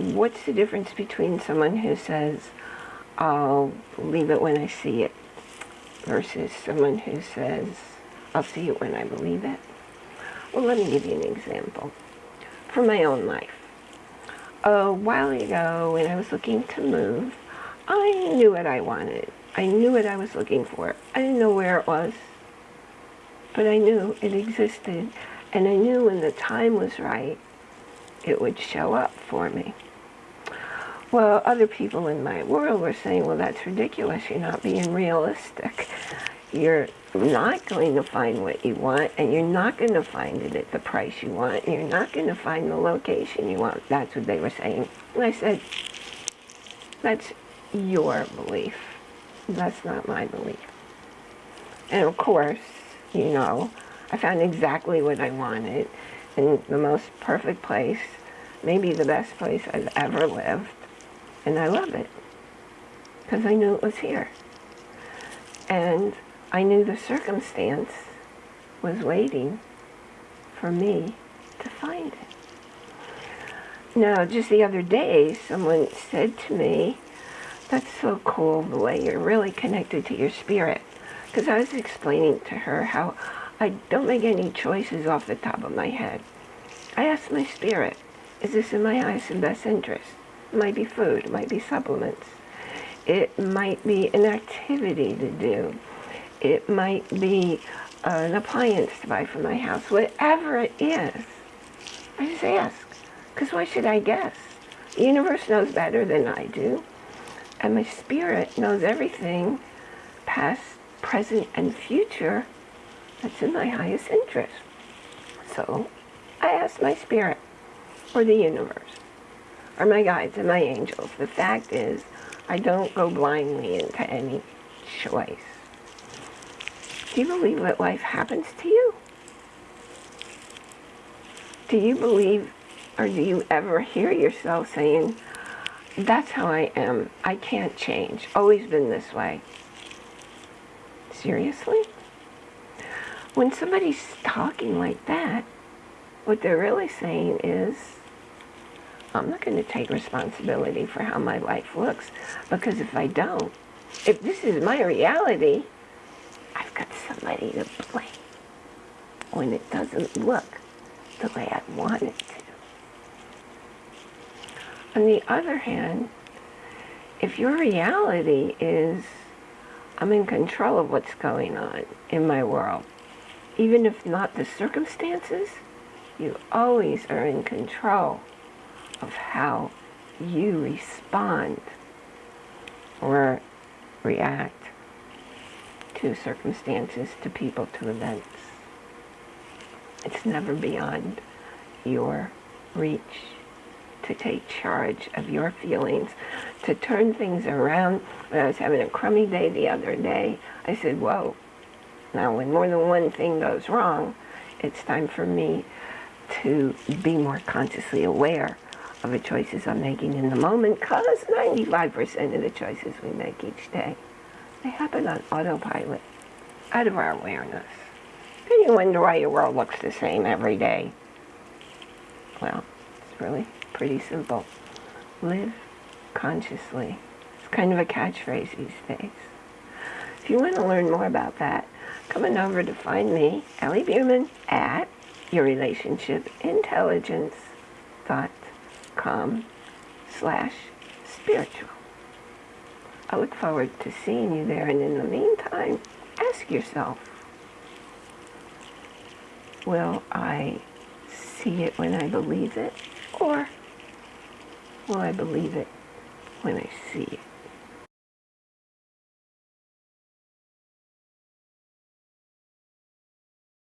what's the difference between someone who says, I'll believe it when I see it, versus someone who says, I'll see it when I believe it? Well, let me give you an example from my own life. A while ago, when I was looking to move, I knew what I wanted. I knew what I was looking for. I didn't know where it was, but I knew it existed, and I knew when the time was right, it would show up for me. Well, other people in my world were saying, well, that's ridiculous. You're not being realistic. You're not going to find what you want, and you're not going to find it at the price you want, you're not going to find the location you want. That's what they were saying. And I said, that's your belief. That's not my belief. And of course, you know, I found exactly what I wanted in the most perfect place, maybe the best place I've ever lived, and I love it because I knew it was here. And I knew the circumstance was waiting for me to find it. Now, just the other day, someone said to me, that's so cool the way you're really connected to your spirit. Because I was explaining to her how I don't make any choices off the top of my head. I ask my spirit, is this in my highest and best interest? It might be food, it might be supplements. It might be an activity to do. It might be uh, an appliance to buy for my house. Whatever it is, I just ask. Because why should I guess? The universe knows better than I do. And my spirit knows everything, past, present, and future, that's in my highest interest. So I ask my spirit, or the universe, or my guides and my angels. The fact is, I don't go blindly into any choice. Do you believe that life happens to you? Do you believe, or do you ever hear yourself saying, that's how I am. I can't change. Always been this way. Seriously? When somebody's talking like that, what they're really saying is, I'm not going to take responsibility for how my life looks, because if I don't, if this is my reality, I've got somebody to blame when it doesn't look the way I want it to. On the other hand, if your reality is, I'm in control of what's going on in my world, even if not the circumstances, you always are in control of how you respond or react to circumstances, to people, to events. It's never beyond your reach to take charge of your feelings, to turn things around. When I was having a crummy day the other day, I said, whoa, now, when more than one thing goes wrong, it's time for me to be more consciously aware of the choices I'm making in the moment, because 95% of the choices we make each day, they happen on autopilot, out of our awareness. Then you wonder why your world looks the same every day. Well, it's really pretty simple. Live consciously. It's kind of a catchphrase these days. If you want to learn more about that, come on over to find me, Ellie Bierman, at yourrelationshipintelligence.com slash spiritual. I look forward to seeing you there, and in the meantime, ask yourself, will I see it when I believe it, or will I believe it when I see it?